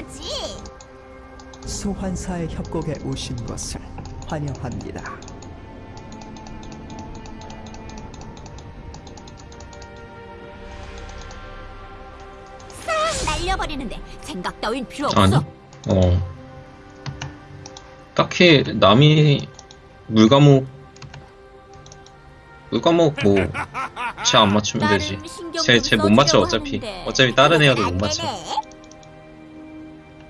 거지. 소환사의 협곡에 오신 것을 환영합니다. 싹 날려버리는데 생각 따윈 필요 없어. 아니? 어. 딱히 남이 물과목 물과목 뭐쟤 안 맞추면 되지. 쟤좀쟤못 맞춰 어차피. 어차피 다른 애여도 안못 맞춰.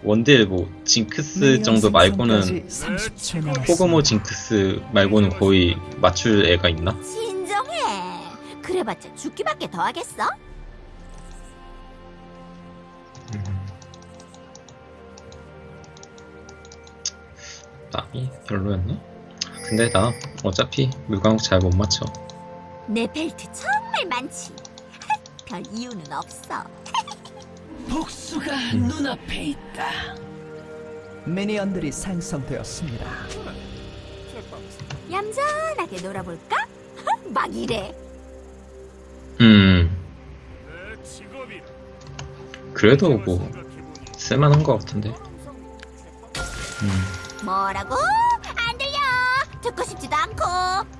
원딜 뭐 징크스 정도 말고는 30초 남았습니다. 포그모 징크스 말고는 거의 맞출 애가 있나? 진정해. 그래봤자 죽기밖에 더 하겠어? 남이 별로였나? 근데 나 어차피 물과목 잘못 맞춰. 내 벨트 정말 많지. 별 이유는 없어. 복수가 눈앞에 있다. 미니언들이 생성되었습니다. 얌전하게 놀아볼까? 막 이래. 음. 그래도 뭐 쓸만한 것 같은데. 음. 뭐라고? 안 들려. 듣고 싶지도 않고.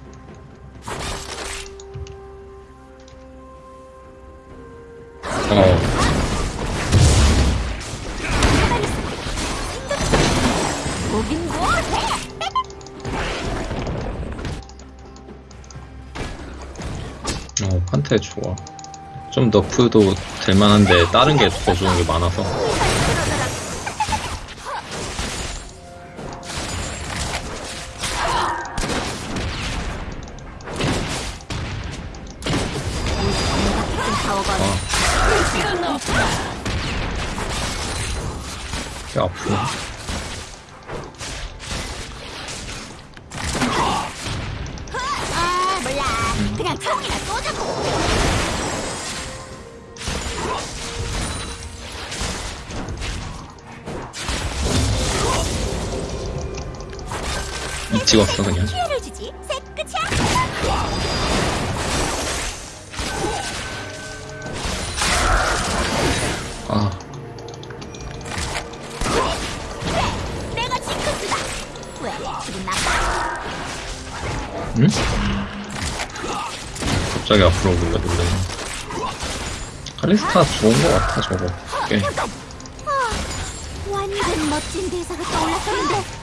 어, 판테 좋아. 좀 너프도 될 만한데 다른 게 더 좋은 게 많아서. 꽤 아프네. 이 찍었어 그냥. 아? 응? 갑자기 앞으로 놀래. 칼리스타 좋은 것 같아 저거. 꽤. 아, 완전 멋진 대사가 떠올랐었는데.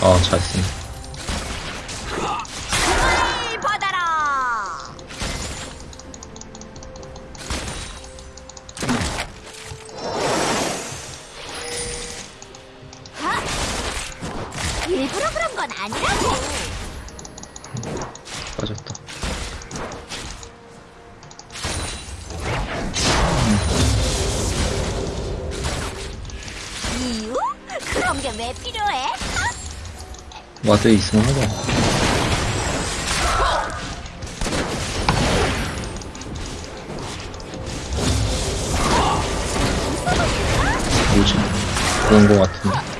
아, 잘 쓰네. 을 와드 있으면 하자. 뭐지? 그런 거 같은데.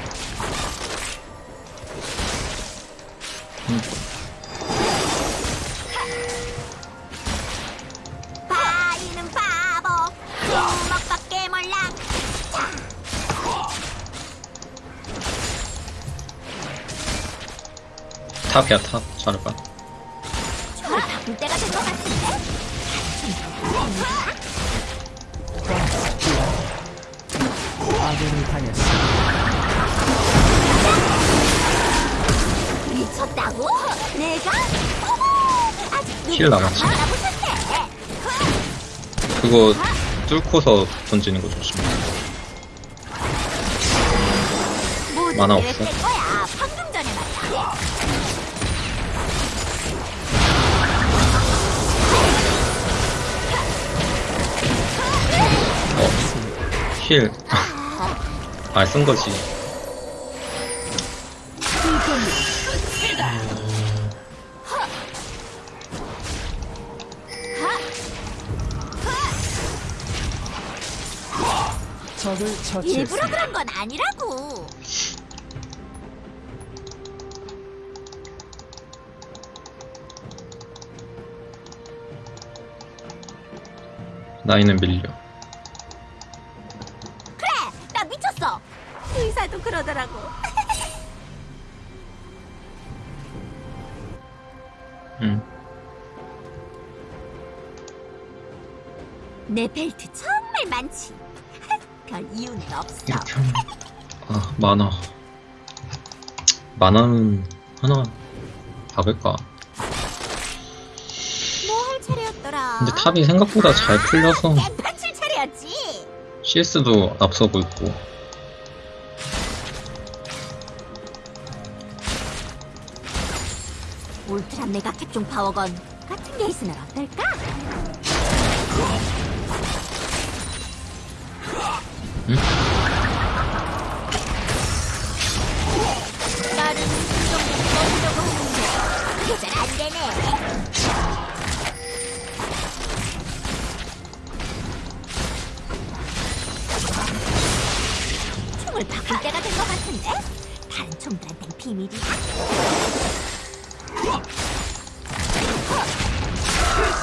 탑이야, 탑. 잘해봐. 아군이 당했습니다. 미쳤다고? 내가? 아직 남았지. 알아보셨대. 그거 뚫고서 던지는 거. 모두 만화 없어? 힐. 아, 쓴 거지. 적을 일부러. 그런 건 아니라고. 나이는 밀려. 아, 많아. 많으면 하나 박을까? 뭐? 근데 탑이 생각보다 잘 풀려서. CS도 앞서고 있고. 울트라 메가 캡종 파워건 같은 게 있으면 어떨까? 응? 잘안 되네. 총을 바꿀 때가 된 것 같은데? 다른 총들한텐 비밀이야.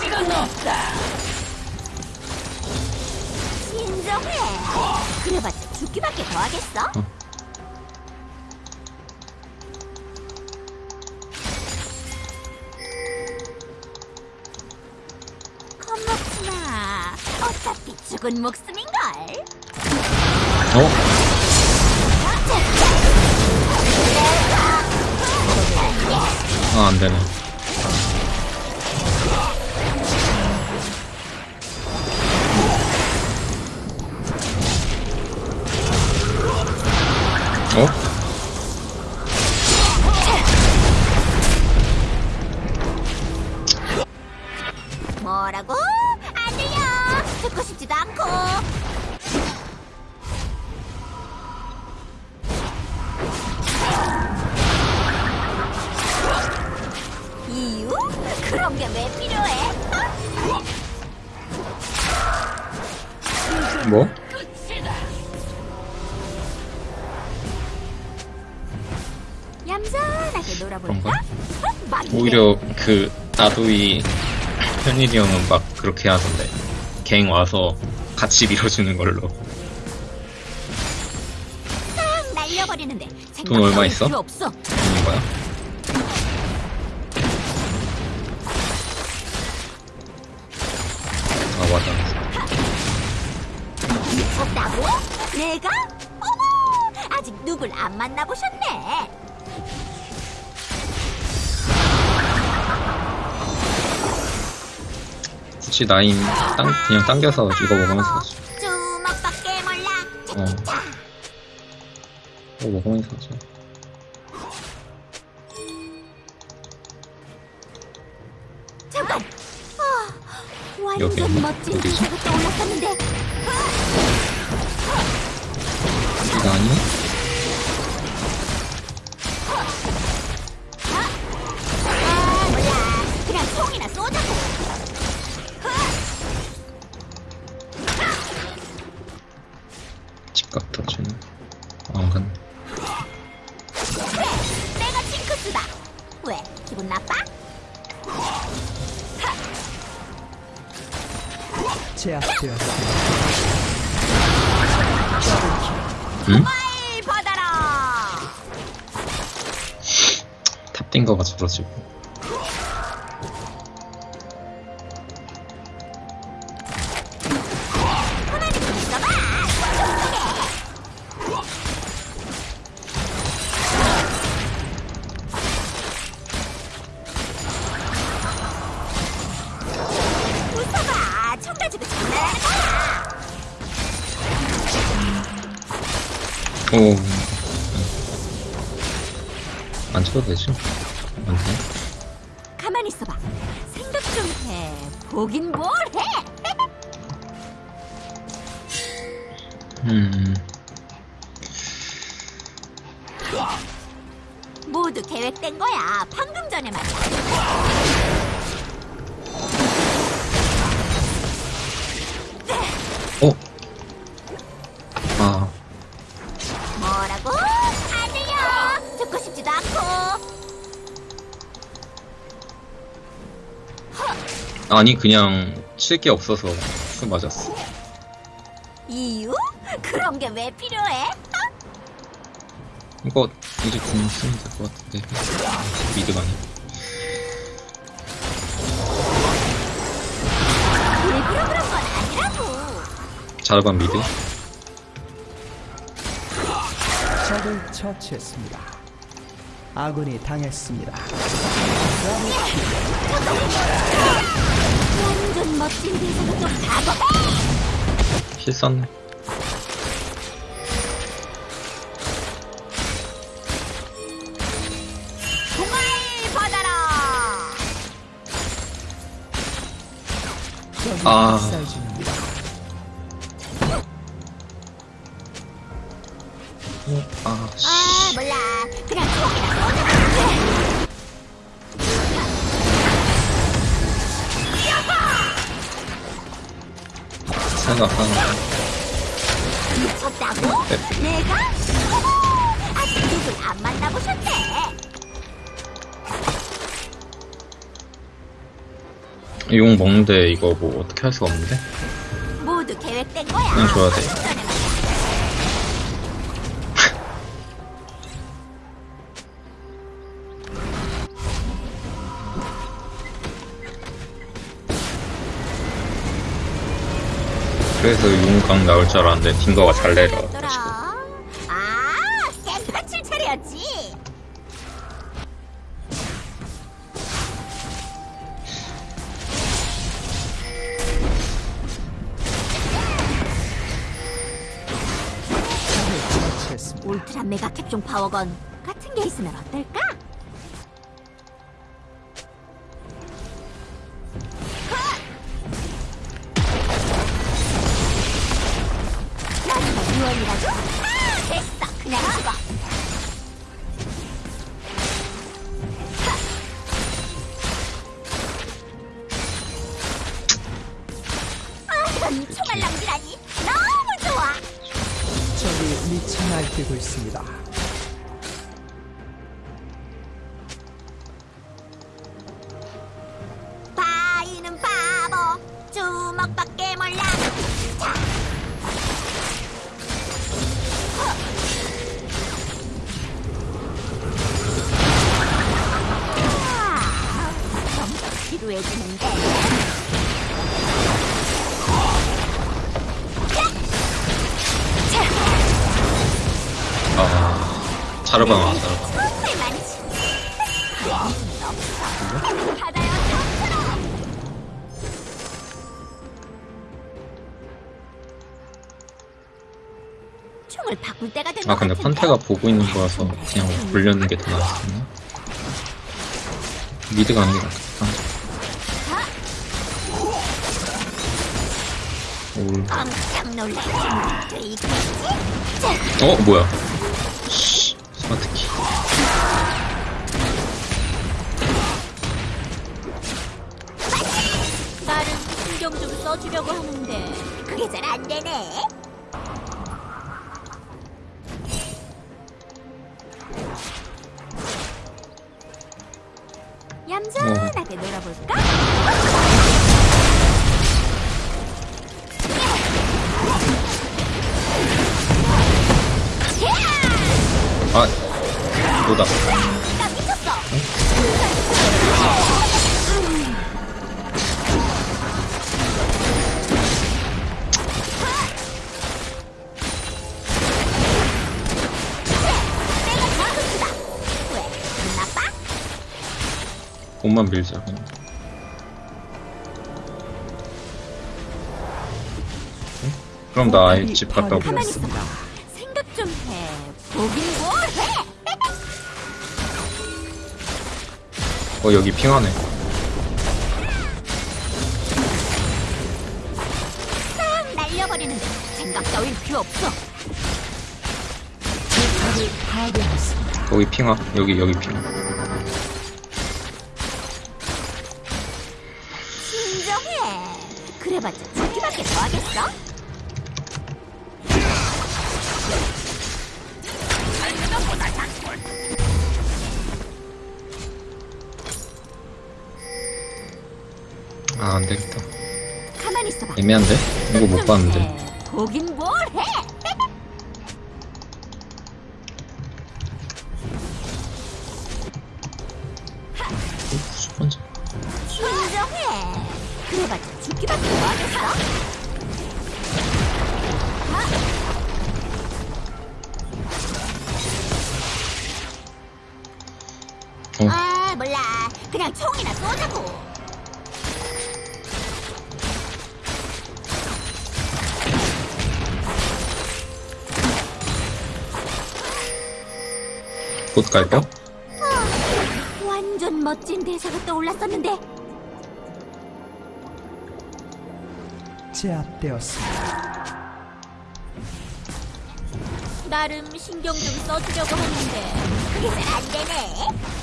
시간 없다. 진정해. 그래봤자 죽기밖에 더 하겠어? 어. 죽은 목숨인걸. 어? 아, 안 되네. 이유? 그런 게 왜 필요해? 뭐? 얌전하게 놀아볼까? 어? 오히려 그 나도이 현일이 형은 막 그렇게 하던데 갱 와서 같이 밀어주는 걸로 돈 얼마 있어? 굳이 나인 땅, 그냥 당겨서 이거 먹으면서 주먹밖에 몰라. 어. 자, 이거 먹으면서 잠깐. 아, 여기 어디지? 이거 아니야? 거야. 오. 안 쳐도 되지? 아니, 그냥 칠 게 없어서 Q 맞았어. 이유? 그런 게 왜 필요해? 이거 이제 궁 쓰면 될 것 같은데. 미드가 아니 일부러 그런 건 아니라고. 자르반 미드. 적을 처치했습니다. 아군이 당했습니다. 완전 멋진 대사가 좀 받아라. 적이 아. 중입니다. 아, 씨. 아 몰라. 그냥 생각하는 미쳤다고? 네. 내가? 아직 누굴 안 만나보셨대. 용 먹는데 이거 뭐 어떻게 할 수가 없는데? 모두 계획된 거야. 그냥 줘야 돼. 그래서 용강 나올 줄 알았는데 딩거가 잘 내려. 아, 차례였지. 울트라 메가 캡종 파워건 같은 게 있으면 어떨까? 자르반 와, 된것 아, 근데? 판테가 보고 있는 거라서 그냥 돌려는 게 더 나았었나? 미드가 아닌 게 낫겠다. 생각도 있겠지? 어, 뭐야? 좀 써주려고 하는데 그게 잘 안 되네. 얌전하게 놀아볼까? 아, 이거다. 옷만 밀자, 그냥. 응? 그럼 나 아예 집 갔다 올게. 가만히 있어봐. 생각 좀 해. 보긴 뭘 해? 어, 여기 핑하네. 싹 날려버리는 데 생각 따윈 필요 없어. 거기 핑하. 여기, 여기 핑하. 그래봤자 죽기밖에 더 하겠어? 아, 안 되겠다. 가만히 있어. 있어봐. 애매한데? 이거 못 봤는데. 네, 보긴 뭘 해? 쏘자고. 곧 갈까? 완전 멋진 대사가 떠올랐었는데 제압되었습니다. 나름 신경 좀 써주려고 하는데 그게 잘안 되네.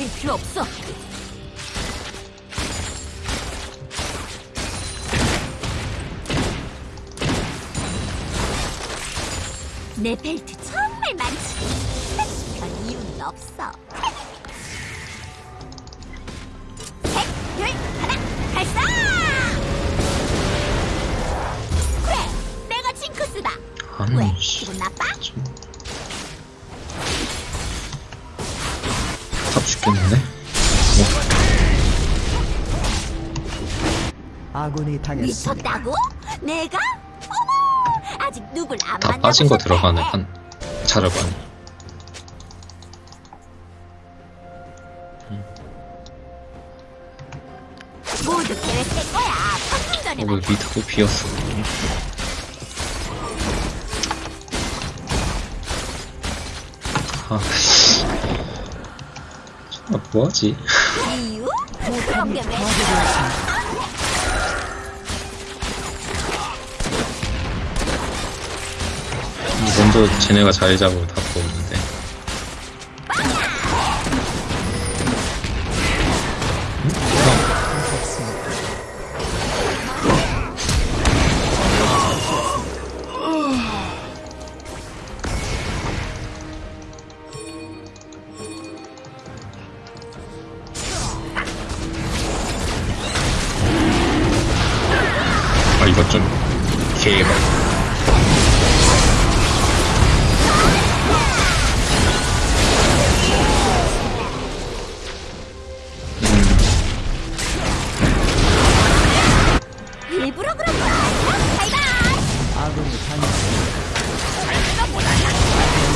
따윈 필요 없어. 내 벨트 정말 많지. 별 이유는 없어. 셋, 둘, 하나, 발사! 그래, 내가 징크스다. 왜? 씨. 기분 나빠? 죽겠는데? 아군이 당했습니다. 미쳤다고? 내가? 어머, 아직 누굴 안다 만나고 빠진 거. 들어가네, 한. 자르반. 모두 계획된 거야. 방금 전에 어. 미드도 비었어? 아, 씨. 아, 뭐하지? 그런 게 왜? 먼저 쟤네가 자리 잡으면 다 보는데.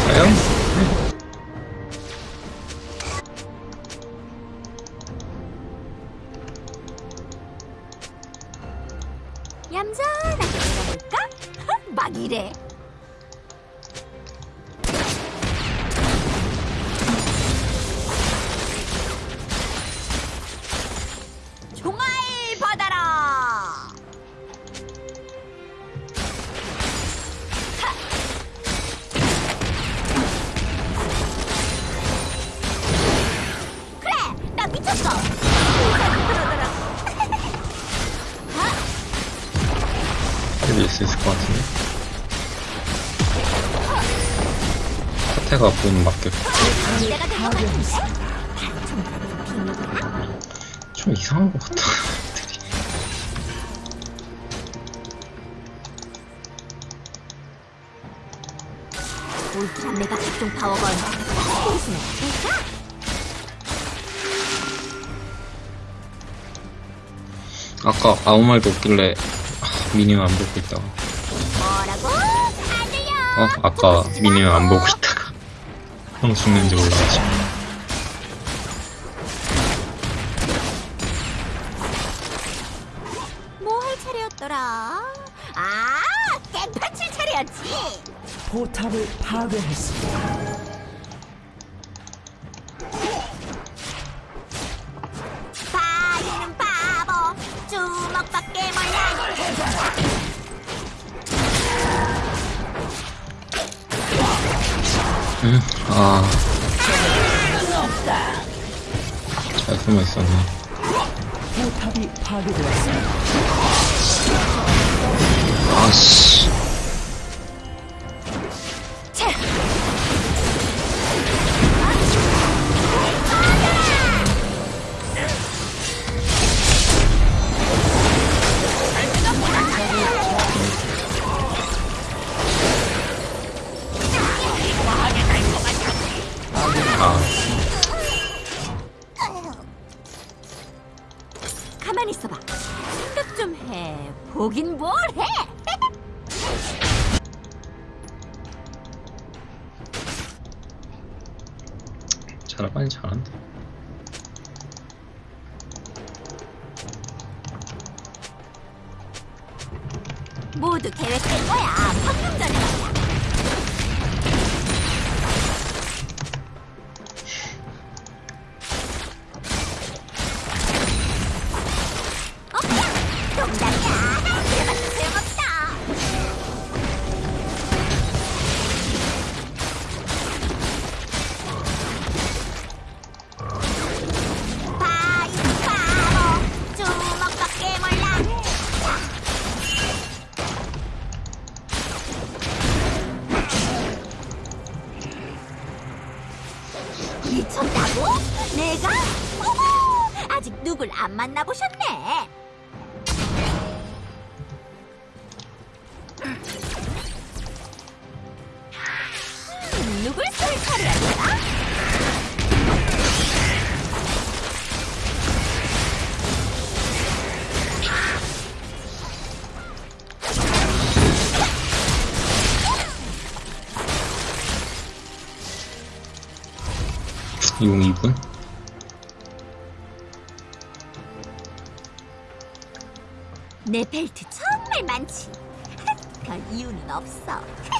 과연? 가 본 맞겠고. 내가? 좀 이상한 것 같다. 메가 각종 파워건 어떨까? 아까 아무 말도 없길래 아, 미니언 안 보고 있다가 뭐라고? 안 들려. 어? 아까 미니언 안 보고 있다가 형 죽는지 몰라가지고 뭐 할 차례였더라? 아, 깽판 칠 차례였지. 포탑을 파괴했습니다. 응? 아... 잘 숨어 있었네 포탑이 파괴되었습니다. 아씨 모두 계획된 거야. 방금 전에 말이야. 용 2분? 내 벨트 정말 많지. 별 이유는 없어.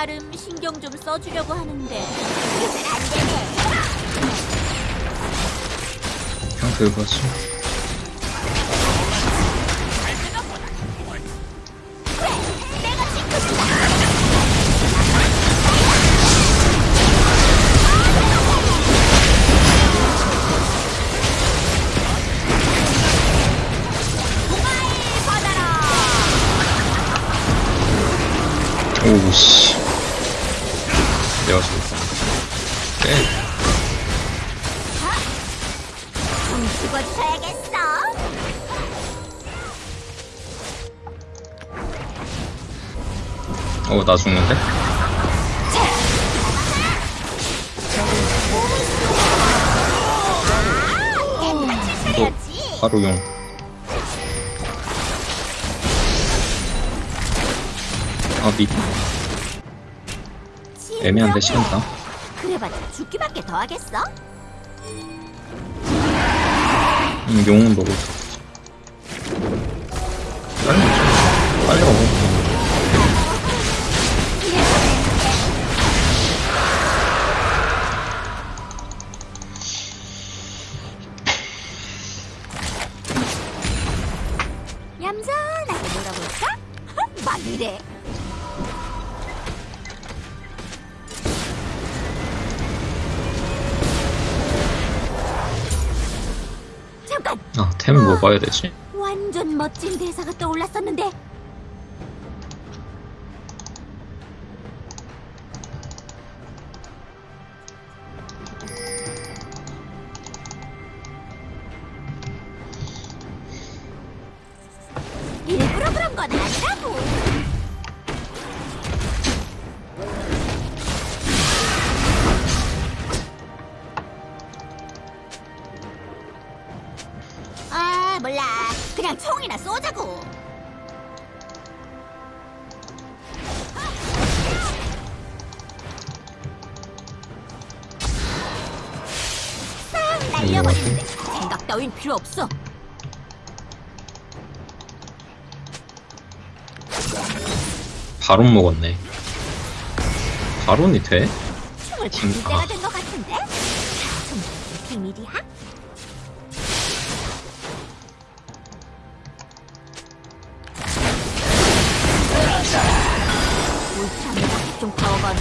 나름 신경 좀 써주려고 하는데 그건. 그냥 왔 나 죽는데? 차려야지. 바로 용. 아, 미, 애매한데, 시간다. 그래봤자 죽기밖에 더 하겠어? 음, 용은 없어. 빨리. 빨리 먹어. 먹어야 되지? 완전 멋진 대사가 떠올랐었는데. 필요 없어. 바론 먹었네. 바론이 돼? 춤을 진- 바꿀 때가 아. 된 것 같은데? 좀 비밀이야? 울트라맨 좀 파워가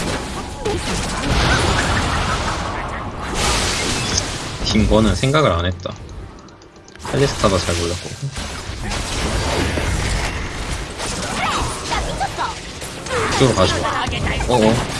긴 거는 생각을 안 했다. 헬리스타가 잘 몰랐고. 이쪽으로 가시고. 어어.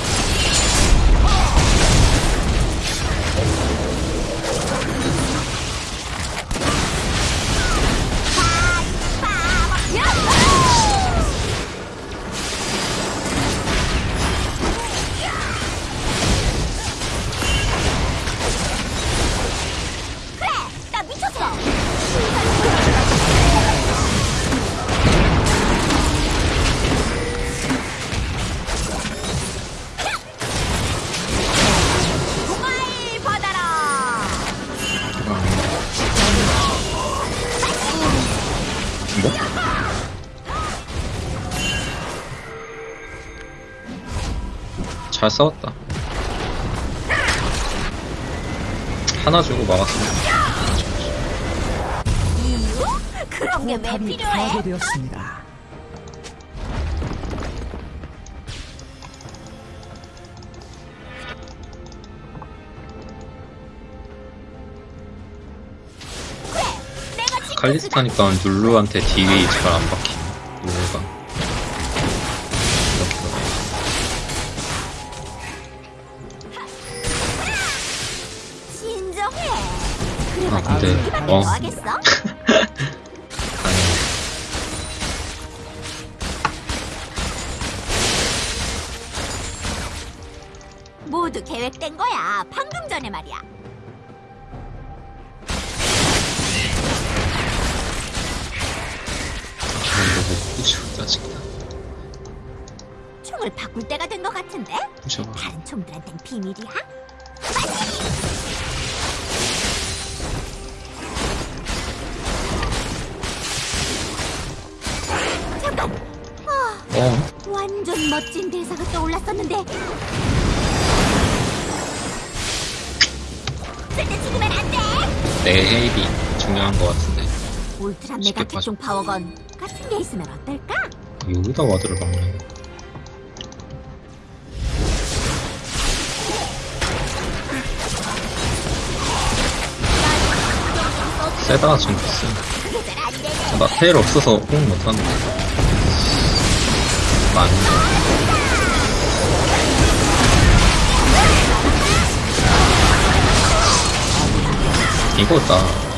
잘 싸웠다. 하나 주고 막았습니다. 그런 게왜 필요해? 칼리스타니까 룰루한테 딜이 잘 안 박히. 어. 뭐 모두 계획된 거야. 방금 전에 말이야. 짜증나. 총을 바꿀 때가 된 것 같은데? 다른 총들한텐 비밀이야? 어, 완전 멋진 대사가 떠올랐었는데 절대 죽으면 안 돼! 내 헤일이 중요한 것 같은데. 울트라 메가 캡종 파워건 같은 게 있으면 어떨까? 여기다 와드를 막네. 세다, 안 되네. 나 테일 없어서 호응 못하는데. 많이. 이거다.